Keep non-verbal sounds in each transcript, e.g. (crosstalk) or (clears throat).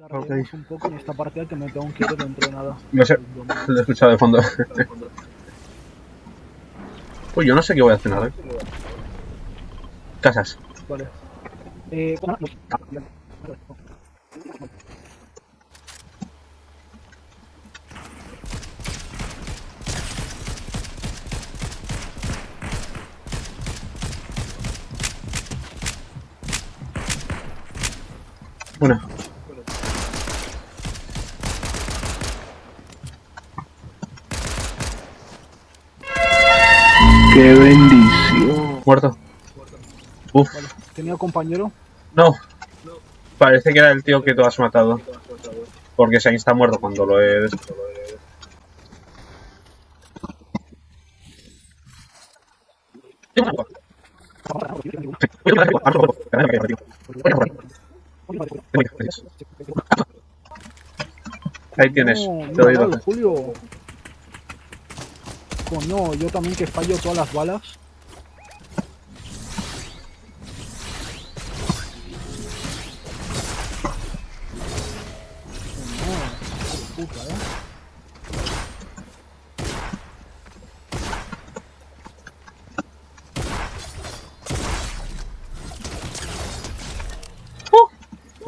Larguemos un poco en esta partida que me tengo que ir dentro de nada. No sé, lo he escuchado de fondo. Pues yo no sé qué voy a cenar, ¿eh? Casas. Vale. Eh, bueno, Una. Muerto. Uf. Tenía compañero. No. Parece que era el tío que tú has matado. Porque se está muerto cuando lo he... Ahí tienes, No, te doy doce. Julio. Coño, yo también que fallo todas las balas.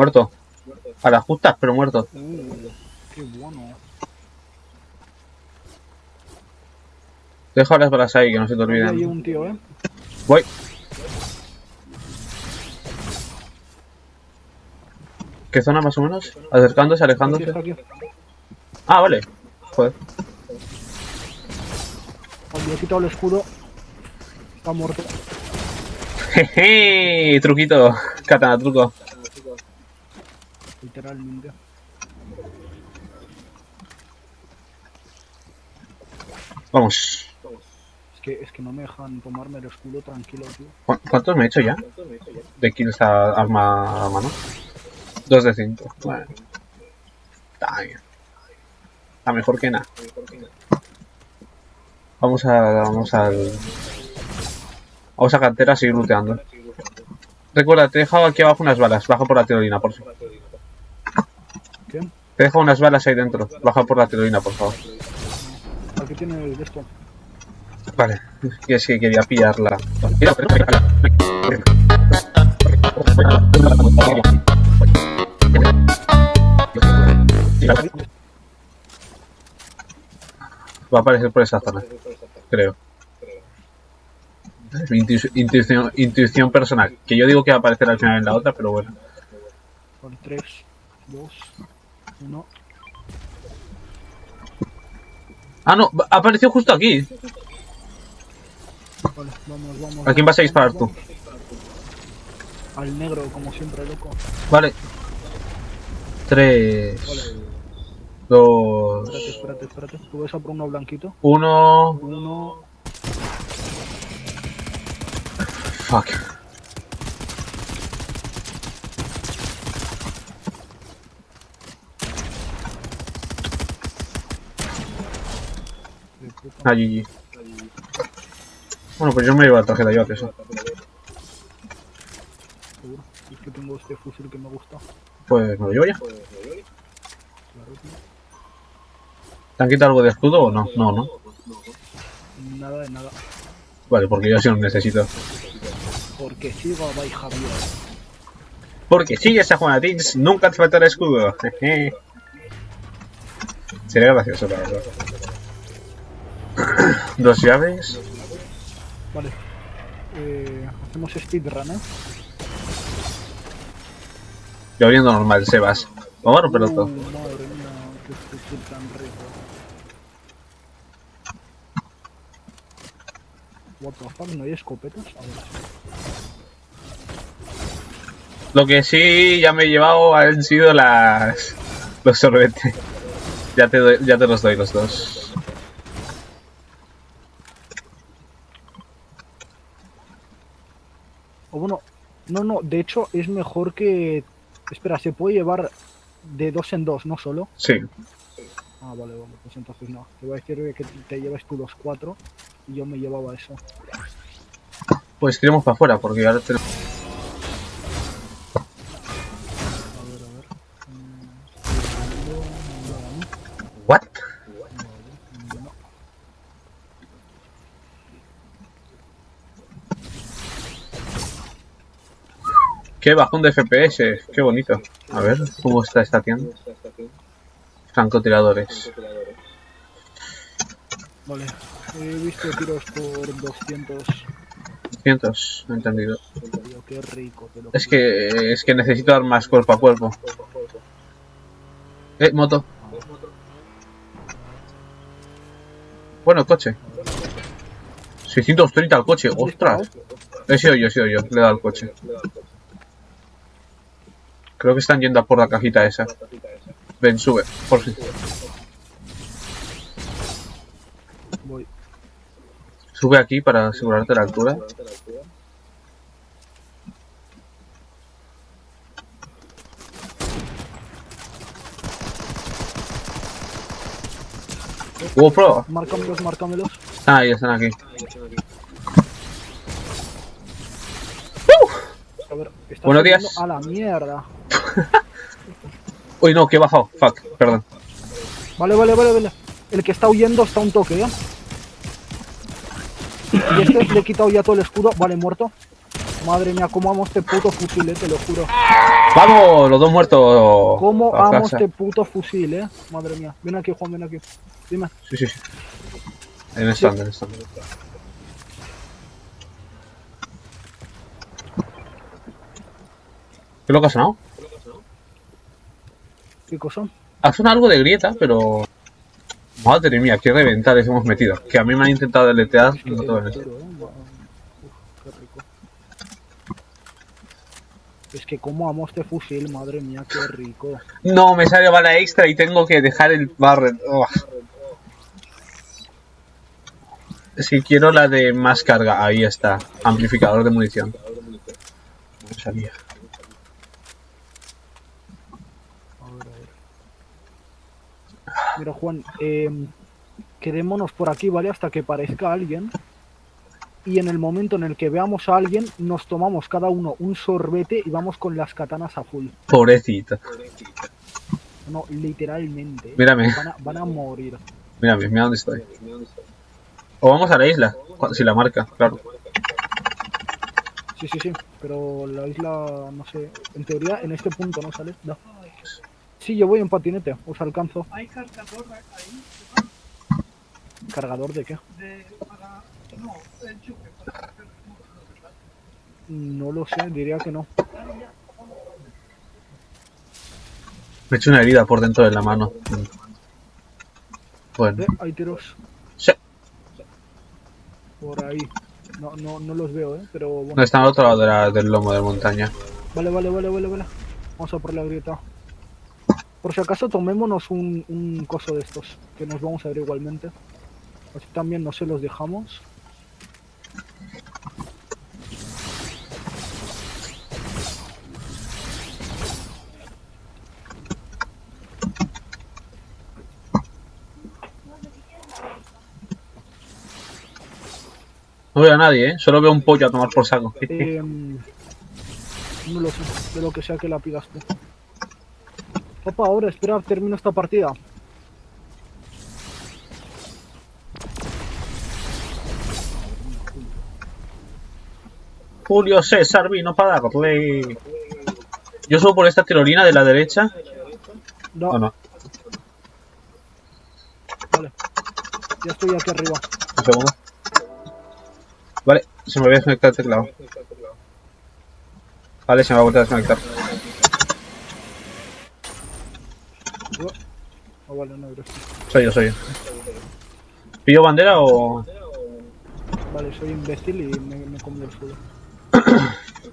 Muerto. A las justas, pero muerto. Uh, qué bueno. Deja las balas ahí, que no se te hay olviden. un tío, eh. Voy. ¿Qué zona más o menos? Acercándose, alejándose. Ah, vale. Joder. Le he quitado el escudo. Está muerto. (laughs) Jeje, truquito. Katana, truco. Literalmente. Vamos. Es que, es que no me dejan tomarme el escudo tranquilo, tío. ¿Cu- ¿Cuántos me he hecho ya? De kills a arma a mano. Dos de cinco. Bueno. Está bien. Está mejor que nada. Vamos a. Vamos al. Vamos a cantera a seguir looteando. Recuerda, te he dejado aquí abajo unas balas. Baja por la tirolina, por favor. ¿Qué? Te he dejado unas balas ahí dentro. Baja por la tirolina, por favor. Aquí tiene el de esto. Vale. Es que quería pillarla. Va a aparecer por esa zona, creo. Intu- intuición, intuición personal. Que yo digo que va a aparecer al final en la otra, pero bueno. Vale, 3, 2, 1. Ah, no, apareció justo aquí. Vale, vamos, vamos. ¿A quién vas a disparar tú? Al negro, como siempre, loco. Vale. Tres, Vale, dos, espérate, espérate, espérate. ¿Tú ves a por uno blanquito? uno. Uno. Fuck. Ah, GG. Bueno, pues yo me llevo la tarjeta, yo eso. Seguro. Es que tengo este fusil que me gusta. Pues me lo llevo ya. Tío. ¿Te han quitado algo de escudo o no? No, no. Nada de nada. Vale, porque yo sí lo necesito. Porque sigo a Bay Javier. Porque sigues a Juana Tins, nunca te falta el escudo. (laughs) Sería gracioso, la verdad. (clears throat) Dos llaves. Vale. Eh, hacemos speedrun, ¿eh? Y abriendo normal, Sebas. Vamos a romperlo todo. madre mía, qué fusil tan rico. What the fuck, ¿no hay escopetas? A ver. Lo que sí ya me he llevado han sido las... Los sorbetes. Ya te, doy- ya te los doy los dos. O bueno, no, no, de hecho es mejor que... Espera, se puede llevar de dos en dos, no solo. Sí. Ah, vale, vale, pues entonces no. Te voy a decir que te llevas tú los cuatro y yo me llevaba eso. Pues tiremos para afuera, porque ahora tenemos... Qué bajón de FPS, qué bonito. A ver, ¿cómo está esta tienda? Francotiradores. Vale. He visto tiros por 200. 200, he entendido. Qué rico. Es que, es que necesito armas cuerpo a cuerpo. Eh, moto. Bueno, coche. 630 al coche, ostras. He sido yo, he sido yo, le he dado al coche. Creo que están yendo a por la cajita esa. Ven, sube, por si. Voy. Sube aquí para asegurarte la altura. GoPro. Márcamelos, márcamelos. Ah, ya están aquí. A ver, está Buenos días. A la mierda. (laughs) Uy, no, que he bajado. Fuck, perdón. Vale, vale, vale, vale. El que está huyendo está un toque, ¿eh? Y este le he quitado ya todo el escudo. Vale, muerto. Madre mía, cómo amo este puto fusil, eh, te lo juro. ¡Vamos! Los dos muertos. Cómo amo casa. este puto fusil, eh. Madre mía. Ven aquí, Juan, ven aquí. Dime. Sí, sí, sí. En el stand, en el stand. ¿Qué lo que ha sonado? ¿Qué cosa? Ha sonado algo de grieta, pero... Madre mía, qué reventales hemos metido. Que a mí me han intentado deletear Es que y no todo en rico. Es que cómo amo este fusil, madre mía, qué rico. No, me sale bala extra y tengo que dejar el barret. Que quiero la de más carga. Ahí está. Amplificador de munición. No salía. A ver, a ver. Mira, Juan, eh, quedémonos por aquí, ¿vale? Hasta que parezca alguien. Y en el momento en el que veamos a alguien, nos tomamos cada uno un sorbete y vamos con las katanas a full. Pobrecito. No, literalmente. ¿eh? Mírame. Van a, van a morir. Mírame, mira dónde estoy. O vamos a la isla. Si la marca, claro. Sí, sí, sí. Pero la isla, no sé. En teoría, en este punto, ¿no sale? No. Sí, yo voy en patinete. Os alcanzo. Hay cargador ahí ¿Cargador de qué? de para no el enchufe para. No lo sé, diría que no. Me he hecho una herida por dentro de la mano. Bueno. Eh, hay tiros Sí. por ahí. No, no, no los veo, ¿eh? Pero bueno. No, está al otro lado de la- del lomo de montaña. Vale, vale, vale, vale, vale. Vamos a por la grieta. Por si acaso tomémonos un, un coso de estos, que nos vamos a ver igualmente. Así también no se los dejamos. No veo a nadie, ¿eh? Solo veo un pollo a tomar por saco. Em, no lo sé, de lo que sea que la pidas tú. Opa, ahora espera, termino esta partida. Julio César vino para darle. Yo subo por esta tirolina de la derecha. No, ¿O no? vale. Ya estoy aquí arriba. Un segundo. Vale, se me había desconectado el teclado. Vale, se me va a volver a desconectar. Oh, vale, no. Soy yo, soy yo. ¿Pillo bandera o.? Vale, soy imbécil y me, me comí el suelo.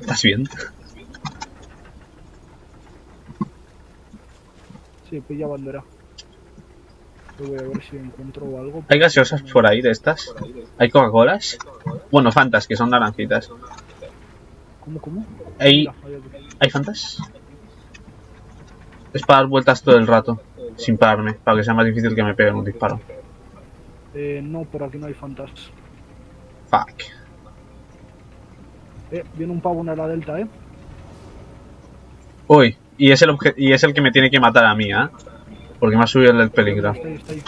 ¿Estás bien? Sí, pilla bandera. Yo voy a ver si encuentro algo. ¿Hay gaseosas por ahí de estas? ¿Hay Coca-Colas? Bueno, Fantas, que son naranjitas. ¿Cómo, cómo? ¿Hay. ¿Hay Fantas? Es para dar vueltas todo el rato, sin pararme, para que sea más difícil que me peguen un disparo. Eh, no, por aquí no hay fantas. Fuck. Eh, viene un pavo en la delta, eh. Uy, y es el, obje- y es el que me tiene que matar a mí, ¿eh? Porque me ha subido el del peligro. Está ahí, está ahí.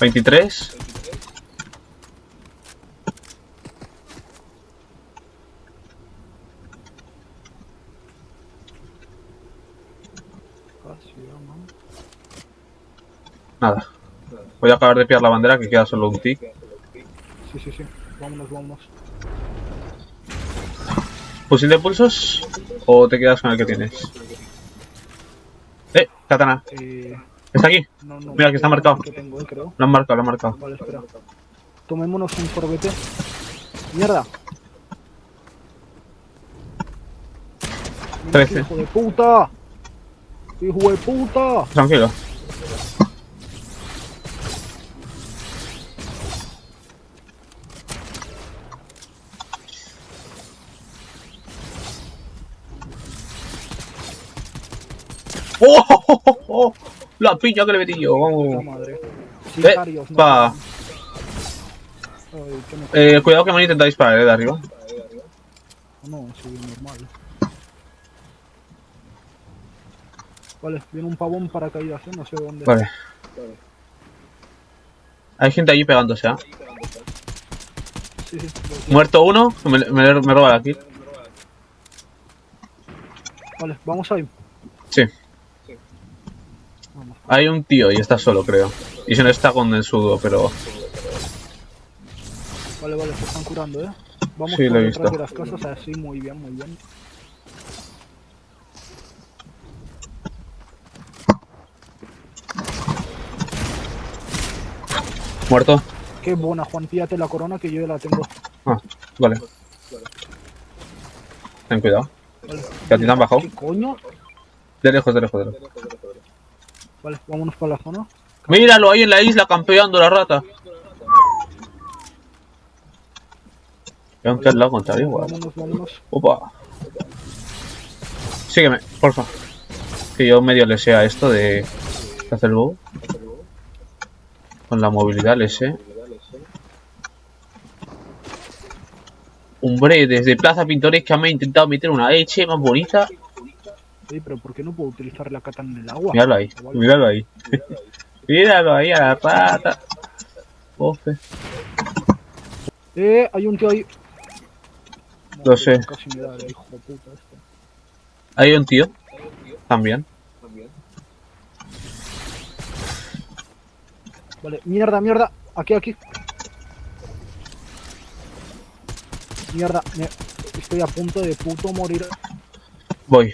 ¿23? Nada. Voy a acabar de pillar la bandera que queda solo un tic. Sí, sí, sí. Vámonos, vámonos. ¿Fusil de pulsos? ¿O te quedas con el que tienes? ¡Eh! Katana. Eh, ¿Está aquí? no, no. Mira, que está marcado. Que tengo, eh, creo. Lo han marcado, lo han marcado. Vale, espera. Tomémonos un sorbete. ¡Mierda! Mira, Trece. ¡Hijo de puta! ¡Hijo de puta! Tranquilo. ¡Oh! (laughs) La piña que le metí yo, vamos. madre. Sicarios, no. pa. Ay, que me- Eh, cuidado que me han intentado disparar, eh, de arriba. No, sí, normal. Vale, viene un pavón para caídas, ¿eh? no sé dónde. Vale. Hay gente allí pegándose, ¿ah? Sí, sí. Muerto uno, me, me, me roba la kill. Vale, vamos ahí. Sí. Hay un tío y está solo, creo. Y si no está con el sudo, pero... Vale, vale, se están curando, ¿eh? Vamos Sí, por detrás de las casas, así, muy bien, muy bien. ¿Muerto? Qué buena, Juan, píllate la corona que yo ya la tengo. Ah, vale. Ten cuidado. Vale. ¿Que a ti te han bajado? ¿Qué coño? De lejos, de lejos, de lejos. Vale, vámonos para la zona. Míralo ahí en la isla campeando la rata. Aunque al lado contrario, igual. Vámonos, vámonos. Opa. Sígueme, porfa. Que yo medio le sé a esto de hacer el bow. Con la movilidad le sé. Hombre, desde Plaza Pintoresca me he intentado meter una leche más bonita. Ey, pero ¿por qué no puedo utilizar la katana en el agua? Míralo ahí, Vale. míralo ahí. (laughs) míralo ahí a la rata. Ofe. Eh, hay un tío ahí. Lo sé. Casi me da hijo de puta este. Hay un tío. También. Vale, mierda, mierda. Aquí, aquí. Mierda, me- estoy a punto de puto morir. Voy.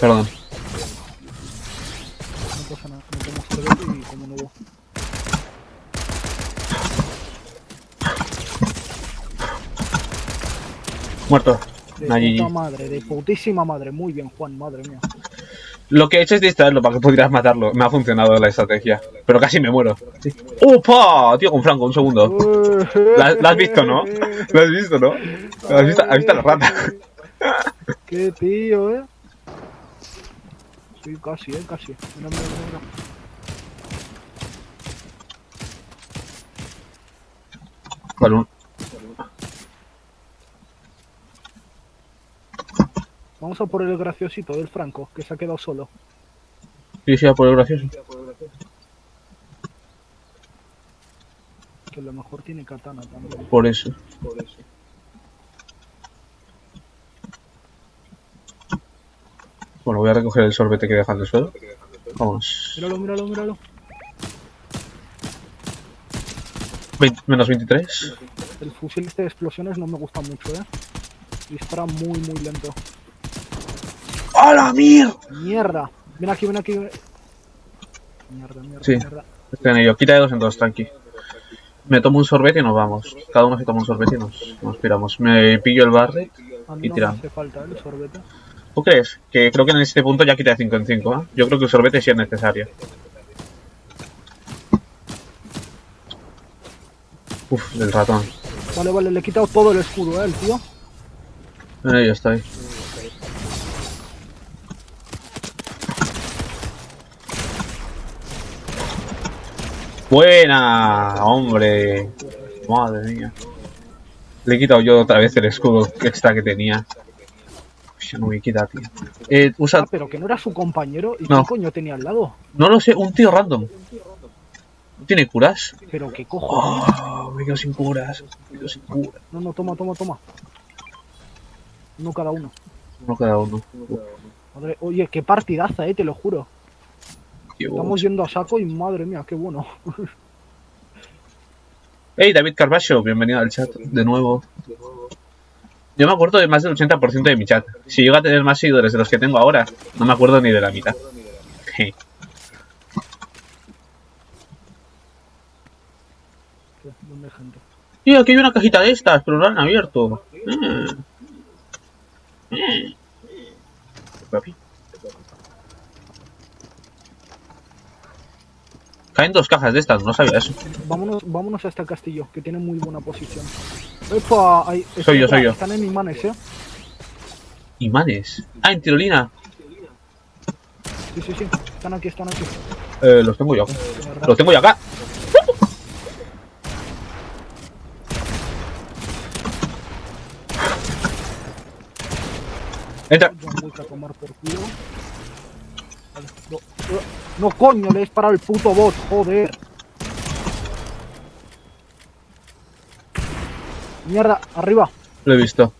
Perdón. No pasa nada, y como nuevo. Muerto. De GG. puta madre, de putísima madre. Muy bien, Juan, madre mía. Lo que he hecho es distraerlo para que pudieras matarlo. Me ha funcionado la estrategia. Pero casi me muero. ¡Opa! Tío, con Franco, un segundo. ¿La, la has visto, no? ¿Lo has visto, no? ¿Lo has visto? ¿Has visto a la rata? Qué tío, eh. Sí, casi, eh, casi. Mira, mira, mira. Vale, un- Vamos a por el graciosito del Franco, que se ha quedado solo. Sí, sí, por el gracioso. Que a lo mejor tiene katana también. Por eso. Bueno, voy a recoger el sorbete que dejan del suelo. Vamos. Míralo, míralo, míralo. 20 menos 23. El fusil este de explosiones no me gusta mucho, eh. Dispara muy, muy lento. ¡A la mierda! Mierda. Ven aquí, ven aquí. ven- Mierda, mierda, Sí. mierda. Estoy en ello. Quita de dos en dos, tranqui. Me tomo un sorbete y nos vamos. Cada uno se toma un sorbete y nos, nos piramos. Me pillo el barre. Y no tiramos. hace falta el sorbete. ¿Tú crees? Que creo que en este punto ya quita de 5 en 5, ¿eh? Yo creo que el sorbete sí es necesario. Uf, del ratón. Vale, vale, le he quitado todo el escudo, eh, el tío. Ello estoy. Buena, hombre. Madre mía. Le he quitado yo otra vez el escudo extra que tenía. Eh, usa... Ah, pero que no era su compañero. ¿Y No. qué coño tenía al lado? No lo sé, un tío random. ¿No tiene curas? Pero qué cojo. Oh, me quedo sin curas. Me quedo sin curas. No, no, toma, toma, toma. Uno cada uno. Uno cada uno. Madre, oye, qué partidaza, eh, te lo juro. Dios. Estamos yendo a saco y madre mía, qué bueno. Hey, David Carballo, bienvenido al chat de nuevo. Yo me acuerdo de más del 80% de mi chat. Si llego a tener más seguidores de los que tengo ahora, no me acuerdo ni de la mitad. (laughs) Je. Y aquí hay una cajita de estas, pero no la han abierto. Eh. Eh. Caen dos cajas de estas, no sabía eso. Vámonos, vámonos a este castillo, que tiene muy buena posición. Epa, hay- Soy yo, soy yo. Están en imanes, eh. Imanes. Ah, en tirolina. Sí, sí, sí. Están aquí, están aquí. Eh, los tengo yo. Mierda. Los tengo yo acá. Entra. No, eh, no, coño, le he disparado el puto bot, joder. Mierda, arriba. Lo he visto.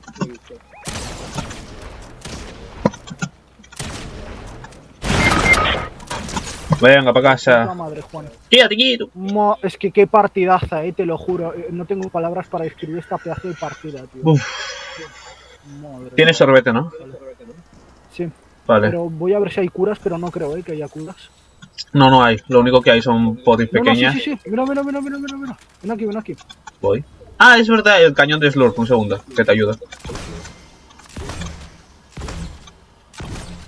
Venga, para casa. madre, Juan. Quédate quieto. Es que qué partidaza, eh, te lo juro. Eh, No tengo palabras para describir esta pedazo de partida, tío. Uf, Madre tiene sorbete, ¿no? Sí, Vale. pero voy a ver si hay curas, pero no creo, eh, que haya curas. No, no hay. Lo único que hay son potis No, no, sí, pequeñas. sí, sí. Mira, mira, mira, mira, mira, mira. Ven aquí, ven aquí. Voy. Ah, es verdad, el cañón de Slurp. Un segundo, que te ayuda.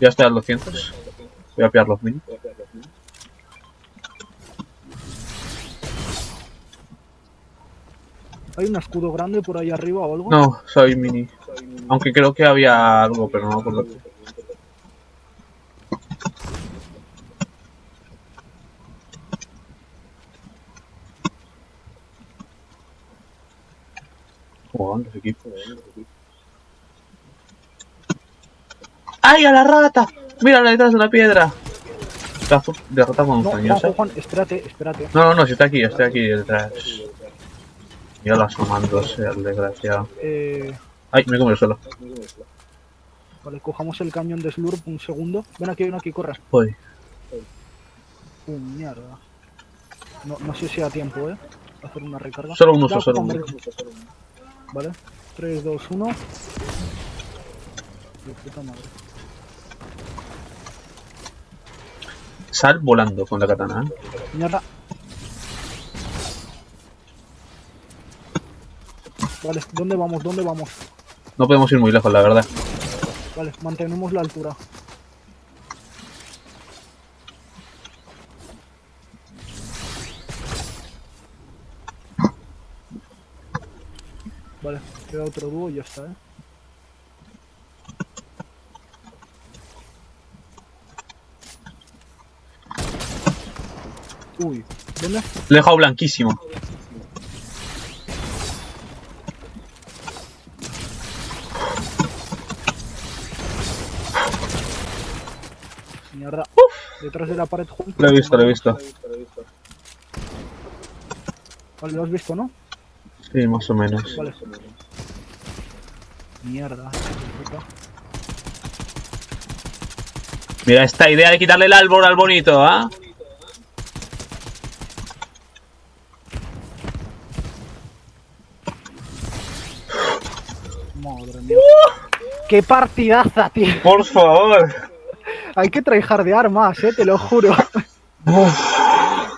Ya estoy al 200. Voy a pillar los mini. ¿Hay un escudo grande por ahí arriba o algo? No, soy mini. Aunque creo que había algo, pero no me acuerdo. Los equipos. ¡Ay, a la rata! Mírala detrás de la piedra. Está fu- de rata No, montañosa. Juan, espérate, espérate. No, no, no, si está aquí, estoy aquí detrás. Ya la asomándose, el desgraciado. Eh, Ay, me come el suelo. vale, cojamos el cañón de Slurp un segundo. Ven aquí, ven aquí, corre. Voy. Uh, mierda. No, no sé si da tiempo, eh. Hacer una recarga. Solo un uso, solo un uso. Vale. 3, 2, 1. De puta madre. Sal volando con la katana. ¿eh? Mierda. Vale, ¿dónde vamos? ¿Dónde vamos? No podemos ir muy lejos, la verdad. Vale, mantenemos la altura. Queda otro dúo y ya está, ¿eh? Uy, ¿dónde? Le he dejado blanquísimo. Mierda. Detrás de la pared junto. Lo he visto, lo he visto. Vale, lo has visto, ¿no? Sí, más o menos. Vale. Mierda. puta. Mira esta idea de quitarle el árbol al bonito, ¿ah? Madre mía. ¡Qué partidaza, tío! Por favor. Hay que tryhardear más, eh, te lo juro.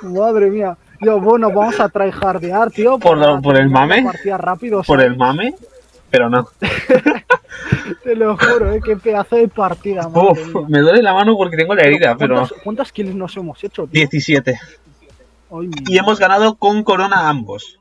Madre mía. Yo, bueno, vamos a tryhardear, tío. ¿Por por el mame? partida rápido, Por ¿sabes? el mame, pero no. (laughs) Te lo juro, eh, qué pedazo de partida, madre Uf, mía. me duele la mano porque tengo la herida, pero... ¿Cuántas, ¿Cuántas kills nos hemos hecho, tío? 17. Ay, mi- Y hemos ganado con corona ambos.